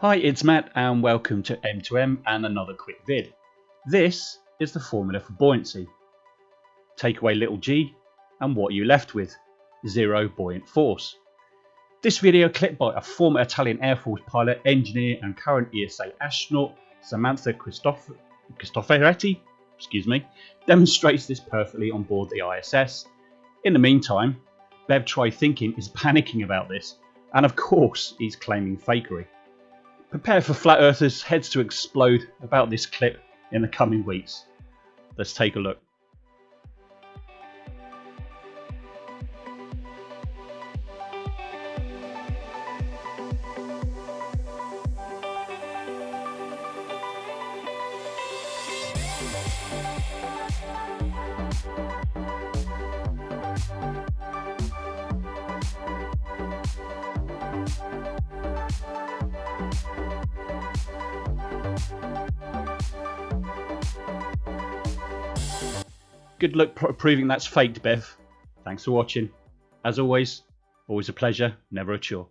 Hi, it's Matt and welcome to M2M and another quick vid. This is the formula for buoyancy. Take away little g and what are you left with? Zero buoyant force. This video clipped by a former Italian Air Force pilot, engineer and current ESA astronaut Samantha Cristof Cristoforetti excuse me, demonstrates this perfectly on board the ISS. In the meantime, Bev Try Thinking is panicking about this and of course he's claiming fakery. Prepare for flat earthers' heads to explode about this clip in the coming weeks. Let's take a look. Good luck proving that's faked, Bev. Thanks for watching. As always, always a pleasure, never a chore.